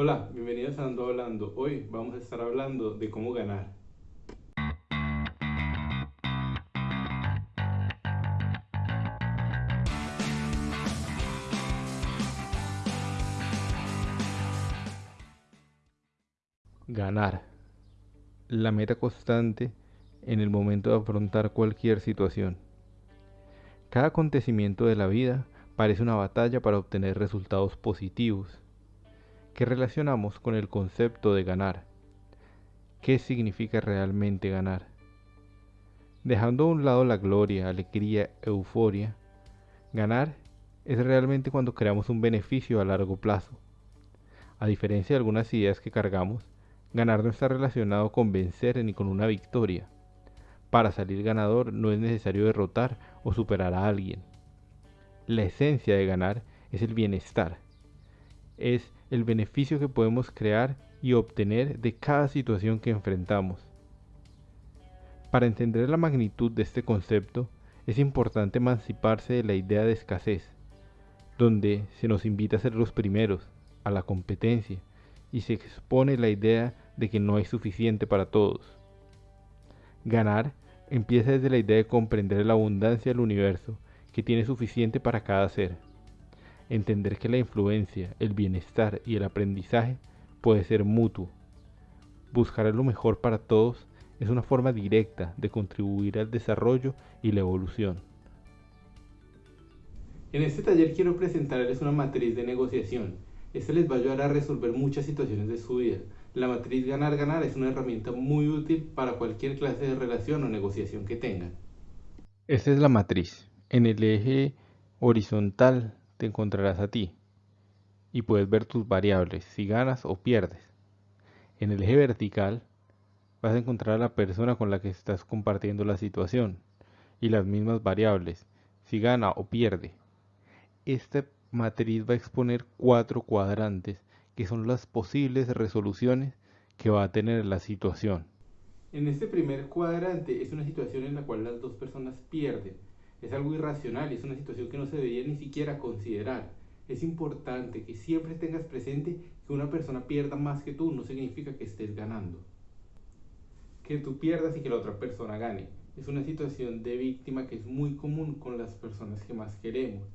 Hola, bienvenidos a Ando Hablando. Hoy vamos a estar hablando de cómo ganar. Ganar. La meta constante en el momento de afrontar cualquier situación. Cada acontecimiento de la vida parece una batalla para obtener resultados positivos que relacionamos con el concepto de ganar. ¿Qué significa realmente ganar? Dejando a un lado la gloria, alegría, euforia, ganar es realmente cuando creamos un beneficio a largo plazo. A diferencia de algunas ideas que cargamos, Ganar no está relacionado con vencer ni con una victoria. Para salir ganador no es necesario derrotar o superar a alguien. La esencia de ganar es el bienestar. Es el beneficio que podemos crear y obtener de cada situación que enfrentamos. Para entender la magnitud de este concepto, es importante emanciparse de la idea de escasez, donde se nos invita a ser los primeros, a la competencia, y se expone la idea de que no hay suficiente para todos. Ganar empieza desde la idea de comprender la abundancia del universo que tiene suficiente para cada ser. Entender que la influencia, el bienestar y el aprendizaje puede ser mutuo. Buscar lo mejor para todos es una forma directa de contribuir al desarrollo y la evolución. En este taller quiero presentarles una matriz de negociación esto les va a ayudar a resolver muchas situaciones de su vida. La matriz ganar-ganar es una herramienta muy útil para cualquier clase de relación o negociación que tengan. Esta es la matriz. En el eje horizontal te encontrarás a ti y puedes ver tus variables, si ganas o pierdes. En el eje vertical vas a encontrar a la persona con la que estás compartiendo la situación y las mismas variables, si gana o pierde. Este matriz va a exponer cuatro cuadrantes, que son las posibles resoluciones que va a tener la situación. En este primer cuadrante es una situación en la cual las dos personas pierden. Es algo irracional, es una situación que no se debería ni siquiera considerar. Es importante que siempre tengas presente que una persona pierda más que tú no significa que estés ganando. Que tú pierdas y que la otra persona gane. Es una situación de víctima que es muy común con las personas que más queremos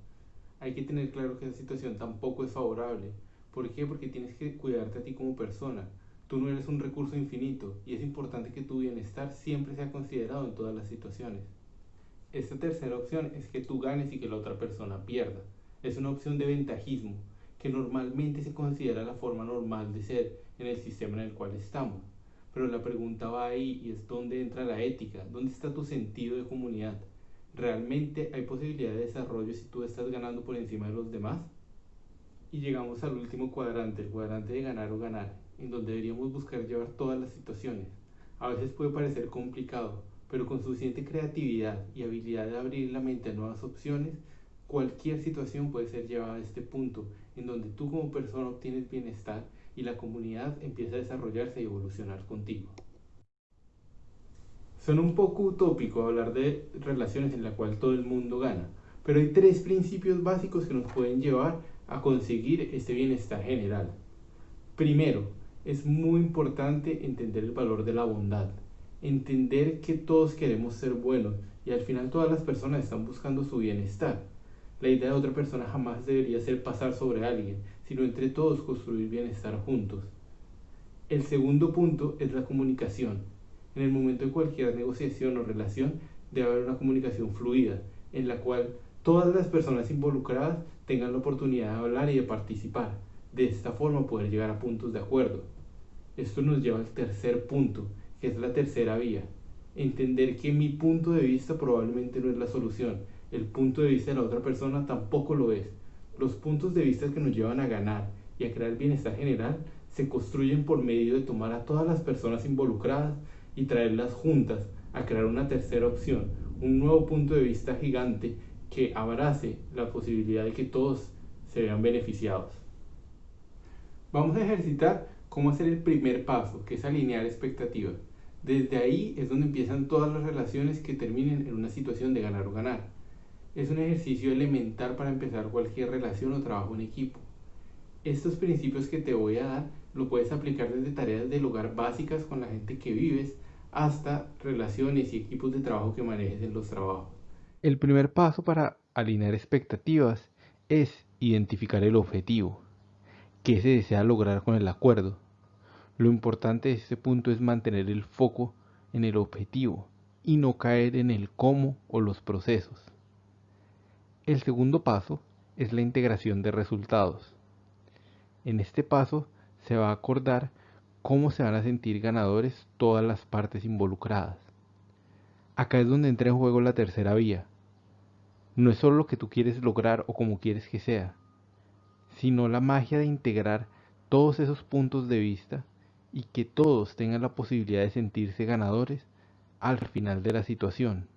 hay que tener claro que esa situación tampoco es favorable. ¿Por qué? Porque tienes que cuidarte a ti como persona. Tú no eres un recurso infinito y es importante que tu bienestar siempre sea considerado en todas las situaciones. Esta tercera opción es que tú ganes y que la otra persona pierda. Es una opción de ventajismo que normalmente se considera la forma normal de ser en el sistema en el cual estamos. Pero la pregunta va ahí y es dónde entra la ética, dónde está tu sentido de comunidad ¿realmente hay posibilidad de desarrollo si tú estás ganando por encima de los demás? Y llegamos al último cuadrante, el cuadrante de ganar o ganar, en donde deberíamos buscar llevar todas las situaciones. A veces puede parecer complicado, pero con suficiente creatividad y habilidad de abrir la mente a nuevas opciones, cualquier situación puede ser llevada a este punto, en donde tú como persona obtienes bienestar y la comunidad empieza a desarrollarse y evolucionar contigo. Son un poco utópico hablar de relaciones en las cuales todo el mundo gana, pero hay tres principios básicos que nos pueden llevar a conseguir este bienestar general. Primero, es muy importante entender el valor de la bondad, entender que todos queremos ser buenos y al final todas las personas están buscando su bienestar. La idea de otra persona jamás debería ser pasar sobre alguien, sino entre todos construir bienestar juntos. El segundo punto es la comunicación en el momento de cualquier negociación o relación debe haber una comunicación fluida, en la cual todas las personas involucradas tengan la oportunidad de hablar y de participar. De esta forma poder llegar a puntos de acuerdo. Esto nos lleva al tercer punto, que es la tercera vía. Entender que mi punto de vista probablemente no es la solución. El punto de vista de la otra persona tampoco lo es. Los puntos de vista que nos llevan a ganar y a crear bienestar general se construyen por medio de tomar a todas las personas involucradas y traerlas juntas a crear una tercera opción, un nuevo punto de vista gigante que abrace la posibilidad de que todos se vean beneficiados. Vamos a ejercitar cómo hacer el primer paso, que es alinear expectativas. Desde ahí es donde empiezan todas las relaciones que terminen en una situación de ganar o ganar. Es un ejercicio elemental para empezar cualquier relación o trabajo en equipo. Estos principios que te voy a dar lo puedes aplicar desde tareas del hogar básicas con la gente que vives hasta relaciones y equipos de trabajo que manejes en los trabajos. El primer paso para alinear expectativas es identificar el objetivo, qué se desea lograr con el acuerdo. Lo importante de este punto es mantener el foco en el objetivo y no caer en el cómo o los procesos. El segundo paso es la integración de resultados. En este paso se va a acordar cómo se van a sentir ganadores todas las partes involucradas. Acá es donde entra en juego la tercera vía. No es solo lo que tú quieres lograr o como quieres que sea, sino la magia de integrar todos esos puntos de vista y que todos tengan la posibilidad de sentirse ganadores al final de la situación.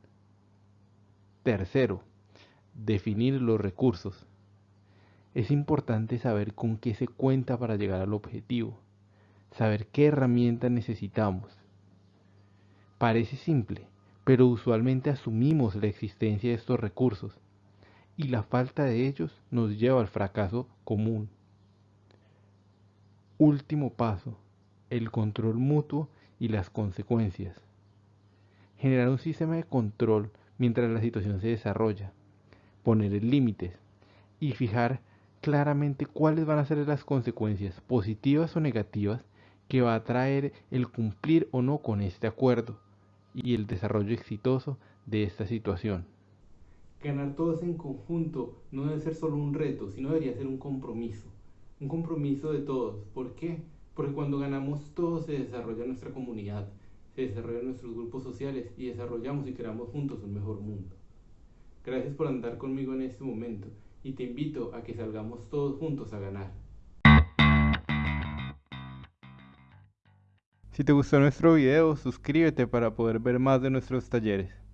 Tercero, definir los recursos. Es importante saber con qué se cuenta para llegar al objetivo saber qué herramienta necesitamos. Parece simple, pero usualmente asumimos la existencia de estos recursos y la falta de ellos nos lleva al fracaso común. Último paso, el control mutuo y las consecuencias. Generar un sistema de control mientras la situación se desarrolla, poner límites y fijar claramente cuáles van a ser las consecuencias positivas o negativas que va a traer el cumplir o no con este acuerdo y el desarrollo exitoso de esta situación. Ganar todos en conjunto no debe ser solo un reto, sino debería ser un compromiso. Un compromiso de todos. ¿Por qué? Porque cuando ganamos todos se desarrolla nuestra comunidad, se desarrollan nuestros grupos sociales y desarrollamos y creamos juntos un mejor mundo. Gracias por andar conmigo en este momento y te invito a que salgamos todos juntos a ganar. Si te gustó nuestro video, suscríbete para poder ver más de nuestros talleres.